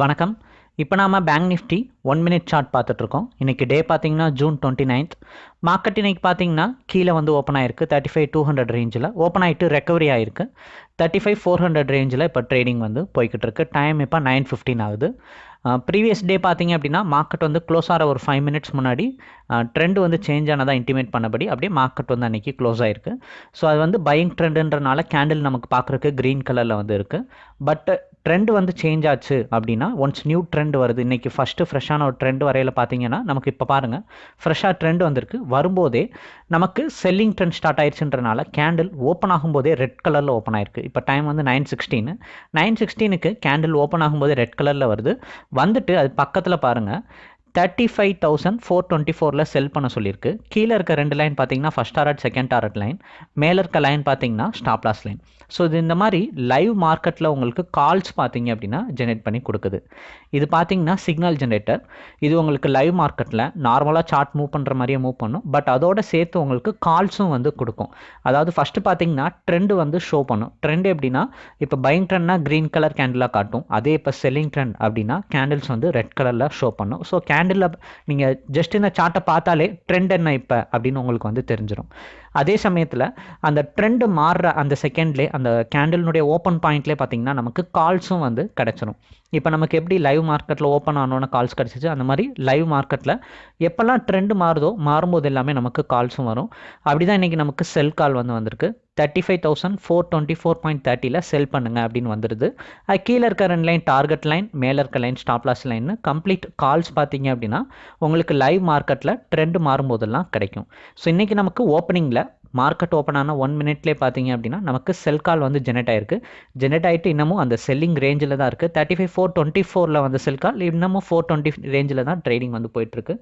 வணக்கம். இப்போ நாம் bank Nifty one minute chart பார்த்துட்ருக்கோம். இன்றைக்கி டே பார்த்தீங்கன்னா ஜூன் டுவெண்ட்டி நைன்த் மார்க்கெட் இன்றைக்கி பார்த்தீங்கன்னா கீழே வந்து ஓப்பன் ஆயிருக்கு. தேர்ட்டி ஃபைவ் டூ ஹண்ட்ரட் ரேஞ்சில் ஓப்பன் ஆகிட்டு ரெக்கவரி ஆயிருக்கு. தேர்ட்டி ஃபைவ் ஃபோர் ஹண்ட்ரட் ரேஞ்சில் இப்போ ட்ரேடிங் வந்து போய்கிட்டு இருக்கு டைம் இப்போ நைன் ஃபிஃப்டின் ஆகுது. ப்ரீவியஸ் டே பார்த்தீங்க அப்படின்னா மார்க்கெட் வந்து க்ளோஸ் ஆகிற ஒரு ஃபைவ் மினிட்ஸ் முன்னாடி ட்ரெண்ட் வந்து சேஞ்ச் ஆனதாக இன்டிமேட் பண்ணபடி அப்படியே மார்க்கெட் வந்து அன்றைக்கி க்ளோஸ் ஆயிருக்கு. ஸோ அது வந்து பையிங் ட்ரெண்டுன்றனால கேண்டில் நமக்கு பார்க்குறக்கு க்ரீன் கலரில் வந்து இருக்குது பட் ட்ரெண்ட் வந்து சேஞ்ச் ஆச்சு அப்படின்னா ஒன்ஸ் நியூ ட்ரெண்ட் வருது இன்றைக்கி ஃபஸ்ட்டு ஃப்ரெஷ்ஷான ஒரு ட்ரெண்ட் வரையில் பார்த்தீங்கன்னா நமக்கு இப்போ பாருங்கள் ஃப்ரெஷ்ஷாக ட்ரெண்ட் வந்திருக்கு. வரும்போதே நமக்கு செல்லிங் ட்ரெண்ட் ஸ்டார்ட் ஆயிடுச்சுன்றனால கேண்டில் ஓப்பன் ஆகும்போதே ரெட் கலரில் ஓப்பன் ஆயிருக்கு. இப்போ டைம் வந்து நைன் சிக்ஸ்டீன் நைன் சிக்ஸ்டீனுக்கு கேண்டில் ஓப்பன் ஆகும்போது ரெட் கலரில் வருது. வந்துட்டு அது பக்கத்தில் பாருங்கள் thirty five thousand four twenty ஃபோரில் செல் பண்ண சொல்லியிருக்கு. கீழே இருக்க ரெண்டு லைன் பார்த்தீங்கன்னா first target second target line மேலே இருக்க லைன் பார்த்தீங்கன்னா ஸ்டாப் லாஸ் லைன் ஸோ இது இந்த மாதிரி லைவ் மார்க்கெட்டில் உங்களுக்கு கால்ஸ் பார்த்தீங்க அப்படின்னா ஜெனரேட் பண்ணி கொடுக்குது. இது பார்த்தீங்கன்னா சிக்னல் ஜென்ரேட்டர் இது உங்களுக்கு லைவ் மார்க்கெட்டில் நார்மலாக சார்ட் மூவ் பண்ணுற மாதிரியே மூவ் பண்ணும். பட் அதோட சேர்த்து உங்களுக்கு கால்ஸும் வந்து கொடுக்கும். அதாவது ஃபஸ்ட்டு பார்த்தீங்கன்னா ட்ரெண்டு வந்து ஷோ பண்ணும். ட்ரெண்ட் எப்படின்னா இப்போ பைங் ட்ரெண்ட்னா க்ரீன் கலர் கேண்டிலாக காட்டும். அதே இப்போ செல்லிங் ட்ரெண்ட் அப்படின்னா கேண்டில்ஸ் வந்து ரெட் கலரில் ஷோ பண்ணும். ஸோ கேண்டில் நீங்கள் ஜஸ்ட் இந்த சார்ட்டை பார்த்தாலே ட்ரெண்ட் என்ன இப்போ அப்படின்னு உங்களுக்கு வந்து தெரிஞ்சிடும் அதே சமயத்தில் அந்த ட்ரெண்டு மாறுற அந்த செகண்ட்லேயே அந்த கேண்டில்னுடைய ஓப்பன் பாயிண்ட்லேயே பார்த்தீங்கன்னா நமக்கு கால்ஸும் வந்து கிடச்சிரும். இப்போ நமக்கு எப்படி லைவ் மார்க்கெட்டில் ஓப்பன் ஆனோன்னு கால்ஸ் கிடச்சிச்சு அந்த மாதிரி லைவ் மார்க்கெட்டில் எப்போல்லாம் ட்ரெண்டு மாறுதோ மாறும்போது எல்லாமே நமக்கு கால்ஸும் வரும். அப்படி தான் இன்றைக்கி நமக்கு செல் கால் வந்து வந்திருக்கு. Thirty five thousand four twenty four point தேர்ட்டியில் sell பண்ணுங்க அப்படின்னு வந்துடுது அது கீழே இருக்க ரெண்டு லைன் டார்கெட் லைன் மேலே இருக்க லைன் ஸ்டாப் லாஸ் லைன்னு கம்ப்ளீட் கால்ஸ் பார்த்தீங்க அப்படின்னா உங்களுக்கு லைவ் மார்க்கெட்டில் ட்ரெண்ட் மாறும்போதெல்லாம் கிடைக்கும். ஸோ இன்றைக்கி நமக்கு ஓப்பனிங்கில் மார்க்கெட் ஓப்பன் ஆன ஒன் மினிட்லேயே பார்த்தீங்க அப்படின்னா நமக்கு செல் கால் வந்து ஜெனரேட் ஆயிருக்கு. ஜெனரேட் ஆகிட்டு இன்னமும் அந்த செல்லிங் ரேஞ்சில் தான் இருக்குது தேர்ட்டி ஃபைவ் ஃபோர் டுவெண்ட்டி ஃபோரில் வந்து செல் கால் இன்னமும் ஃபோர் டுவெண்ட்டி ரேஞ்சில் தான் ட்ரேடிங் வந்து போயிட்டுருக்கு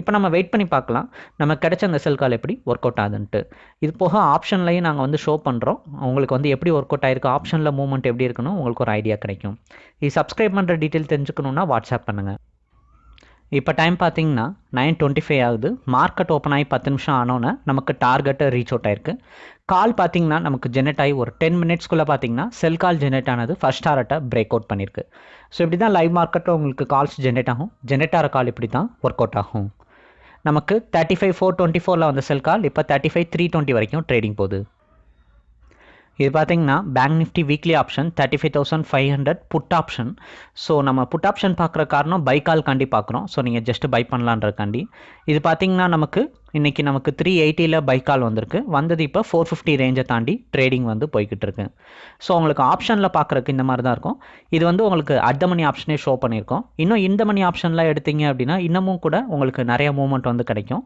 இப்போ நம்ம வெயிட் பண்ணி பார்க்கலாம். நம்ம கிடைச்ச அந்த செல் கால் எப்படி ஒர்க் அவுட் ஆகுதுன்ட்டு. இது போக ஆப்ஷன்லையும் நாங்கள் வந்து ஷோ பண்ணுறோம் உங்களுக்கு வந்து எப்படி ஒர்க் அவுட் ஆயிருக்கு ஆப்ஷனில் மூவ்மெண்ட் எப்படி இருக்கணும் உங்களுக்கு ஒரு ஐடியா கிடைக்கும். இது சப்ஸ்கிரைப் பண்ணுற டீட்டெயில் தெரிஞ்சுக்கணுன்னா வாட்ஸ்அப் பண்ணுங்கள் இப்போ டைம் பார்த்தீங்கன்னா நைன் டுவெண்ட்டி ஃபைவ் ஆகுது. மார்க்கெட் ஓப்பன் ஆகி பத்து நிமிஷம் ஆனோன்னே நமக்கு டார்கெட்டு ரீச் அவுட் ஆயிருக்கு. கால் பார்த்தீங்கன்னா நமக்கு ஜெனரேட் ஆகி ஒரு டென் மினிட்ஸ்க்குள்ளே பார்த்தீங்கன்னா செல் கால் ஜெனரேட் ஆனது ஃபஸ்ட் டாரட்டை பிரேக் அவுட் பண்ணியிருக்கு. ஸோ இப்படி தான் லைவ் மார்க்கெட்டில் உங்களுக்கு கால்ஸ் ஜென்ரேட் ஆகும். ஜென்ரேட் ஆகிற கால் இப்படி தான் ஒர்க் அவுட் ஆகும். நமக்கு தேர்ட்டி ஃபைவ் ஃபோர் டுவெண்ட்டி ஃபோரில் வந்த செல் கால் இப்போ தேர்ட்டி ஃபைவ் த்ரீ டுவெண்ட்டி வரைக்கும் ட்ரேடிங் போகுது. இது பார்த்தீங்கன்னா bank Nifty weekly option thirty five thousand five hundred put option so நம்ம புட் ஆப்ஷன் பார்க்குற காரணம் பை கால் காண்டி பார்க்குறோம். ஸோ நீங்கள் ஜஸ்ட் பை பண்ணலான்றக்காண்டி இது பார்த்தீங்கன்னா நமக்கு இன்றைக்கி நமக்கு த்ரீ எயிட்டியில் பை கால் வந்திருக்கு. வந்தது இப்போ ஃபோர் ஃபிஃப்டி ரேஞ்சை தாண்டி ட்ரேடிங் வந்து போய்கிட்டு இருக்கு ஸோ உங்களுக்கு ஆப்ஷனில் பார்க்குறக்கு இந்த மாதிரி தான் இருக்கும். இது வந்து உங்களுக்கு அட் மணி ஆப்ஷனே ஷோ பண்ணியிருக்கோம். இன்னும் இந்த மணி ஆப்ஷன்லாம் எடுத்தீங்க அப்படின்னா இன்னமும் கூட உங்களுக்கு நிறைய மூவ்மெண்ட் வந்து கிடைக்கும்.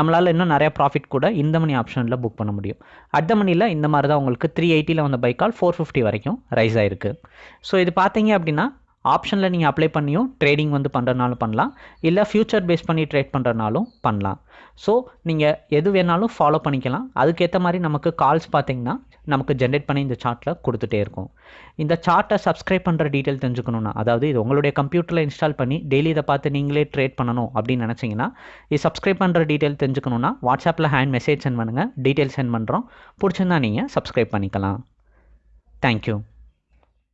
நம்மளால் இன்னும் நிறைய ப்ராஃபிட் கூட இந்த மணி ஆப்ஷனில் புக் பண்ண முடியும். அட் மணியில் இந்த மாதிரி தான் உங்களுக்கு த்ரீ எயிட்டியில் வந்த பை கால் ஃபோர் ஃபிஃப்டி வரைக்கும் ரைஸ் ஆகிருக்கு ஸோ இது பார்த்தீங்க அப்படின்னா ஆப்ஷனில் நீங்கள் அப்ளை பண்ணியும் ட்ரேடிங் வந்து பண்ணுறதுனாலும் பண்ணலாம். இல்லை ஃப்யூச்சர் பேஸ் பண்ணி ட்ரேட் பண்ணுறனாலும் பண்ணலாம். ஸோ நீங்கள் எது வேணாலும் ஃபாலோ பண்ணிக்கலாம். அதுக்கேற்ற மாதிரி நமக்கு கால்ஸ் பார்த்தீங்கன்னா நமக்கு ஜென்ரேட் பண்ணி இந்த சார்ட்டில் கொடுத்துட்டே இருக்கும். இந்த சார்ட்டை சப்ஸ்கிரைப் பண்ணுற டீட்டெயில் தெரிஞ்சுக்கணுன்னா அதாவது இது உங்களுடைய கம்ப்யூட்டரில் இன்ஸ்டால் பண்ணி டெய்லி இதை பார்த்து நீங்களே ட்ரேட் பண்ணணும் அப்படின்னு நினச்சிங்கன்னா இது சப்ஸ்கிரைப் பண்ணுற டீட்டெயில் தெரிஞ்சுக்கணுன்னா வாட்ஸ்அப்பில் ஹேண்ட் மெசேஜ் சென்ட் பண்ணுங்கள் டீட்டெயில் சென்ட் பண்ணுறோம் பிடிச்சிருந்தா நீங்கள் சப்ஸ்கிரைப் பண்ணிக்கலாம். தேங்க்யூ